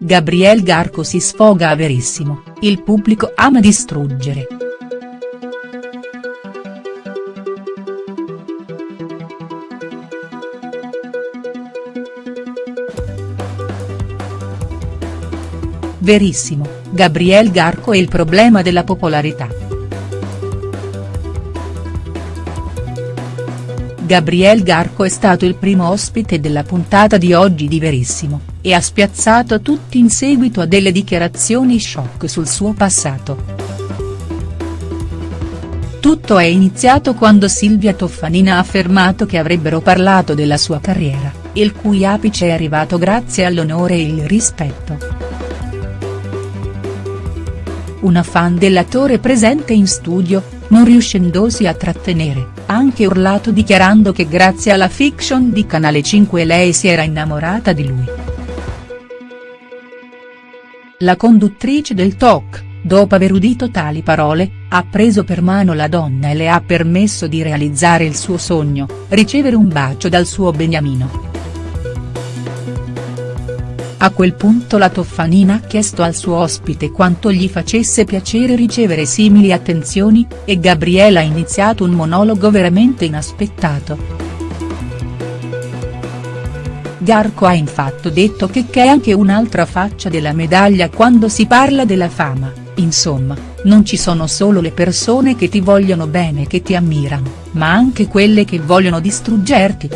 Gabriel Garco si sfoga a Verissimo, il pubblico ama distruggere. Verissimo, Gabriel Garco e il problema della popolarità. Gabriel Garco è stato il primo ospite della puntata di oggi di Verissimo, e ha spiazzato tutti in seguito a delle dichiarazioni shock sul suo passato. Tutto è iniziato quando Silvia Toffanina ha affermato che avrebbero parlato della sua carriera, il cui apice è arrivato grazie all'onore e il rispetto. Una fan dell'attore presente in studio, non riuscendosi a trattenere, ha anche urlato dichiarando che grazie alla fiction di Canale 5 lei si era innamorata di lui. La conduttrice del talk, dopo aver udito tali parole, ha preso per mano la donna e le ha permesso di realizzare il suo sogno, ricevere un bacio dal suo beniamino. A quel punto la Toffanina ha chiesto al suo ospite quanto gli facesse piacere ricevere simili attenzioni, e Gabriela ha iniziato un monologo veramente inaspettato. Garco ha infatti detto che c'è anche un'altra faccia della medaglia quando si parla della fama, insomma, non ci sono solo le persone che ti vogliono bene e che ti ammirano, ma anche quelle che vogliono distruggerti.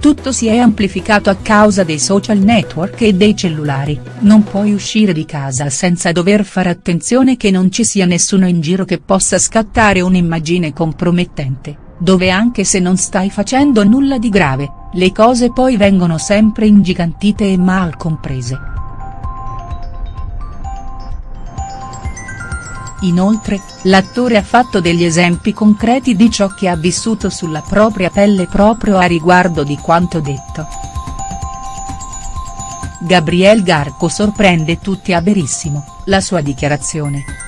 Tutto si è amplificato a causa dei social network e dei cellulari, non puoi uscire di casa senza dover fare attenzione che non ci sia nessuno in giro che possa scattare un'immagine compromettente, dove anche se non stai facendo nulla di grave, le cose poi vengono sempre ingigantite e mal comprese. Inoltre, l'attore ha fatto degli esempi concreti di ciò che ha vissuto sulla propria pelle proprio a riguardo di quanto detto. Gabriel Garco sorprende tutti a Verissimo, la sua dichiarazione.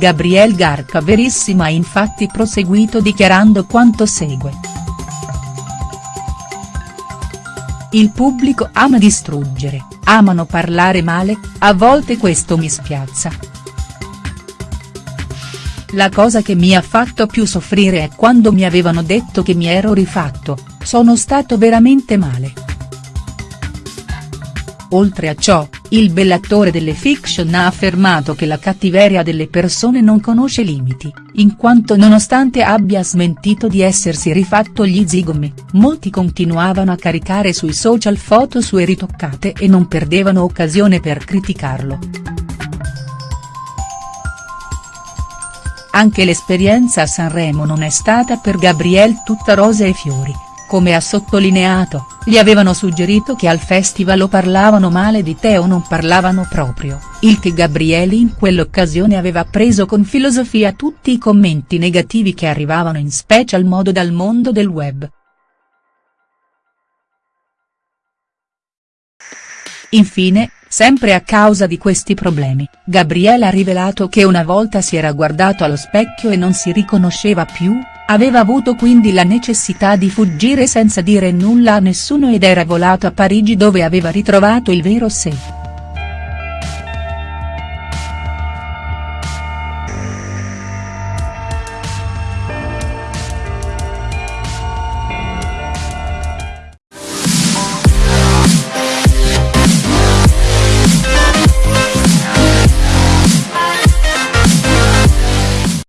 Gabriel Garco a Verissimo ha infatti proseguito dichiarando quanto segue. Il pubblico ama distruggere, amano parlare male, a volte questo mi spiazza. La cosa che mi ha fatto più soffrire è quando mi avevano detto che mi ero rifatto, sono stato veramente male. Oltre a ciò, il bellattore delle fiction ha affermato che la cattiveria delle persone non conosce limiti, in quanto nonostante abbia smentito di essersi rifatto gli zigomi, molti continuavano a caricare sui social foto sue ritoccate e non perdevano occasione per criticarlo. Anche l'esperienza a Sanremo non è stata per Gabriel tutta rose e fiori come ha sottolineato, gli avevano suggerito che al festival o parlavano male di te o non parlavano proprio, il che Gabrieli in quell'occasione aveva preso con filosofia tutti i commenti negativi che arrivavano in special modo dal mondo del web. Infine, sempre a causa di questi problemi, Gabriele ha rivelato che una volta si era guardato allo specchio e non si riconosceva più, Aveva avuto quindi la necessità di fuggire senza dire nulla a nessuno ed era volato a Parigi dove aveva ritrovato il vero sé.